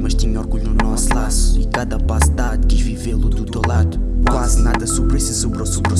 mas tinha orgulho no nosso laço. E cada passo dado, quis vivê-lo do teu lado. Quase nada sobrou, sobrou, sobrou,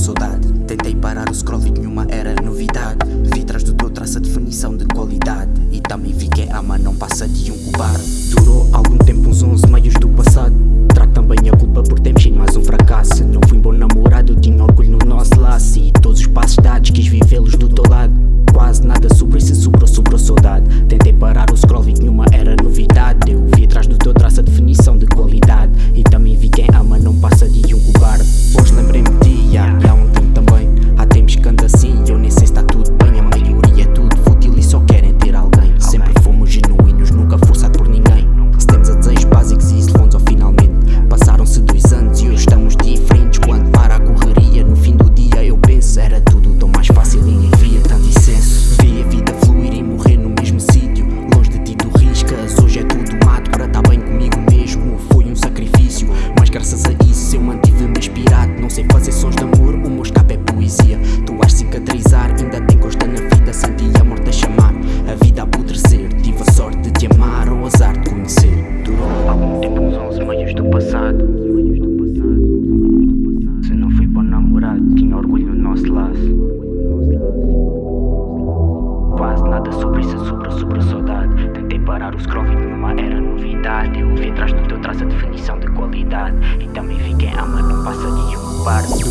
graças a isso eu mantive-me inspirado. Não sei fazer sons de amor, o meu escape é poesia. Tu has cicatrizar, ainda tem gosto na vida. Senti a morte a chamar, a vida a apodrecer. Tive a sorte de te amar ou azar de conhecer. Durou algum tempo uns 11 meios do passado. Se não fui bom namorado, tinha orgulho no nosso laço. Quase nada sobre isso, sobre, sobre a saudade. Tentei parar os crônicos eu vi atrás do teu traço a definição de qualidade. E também vi quem ama não passa de um barco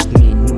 trust me.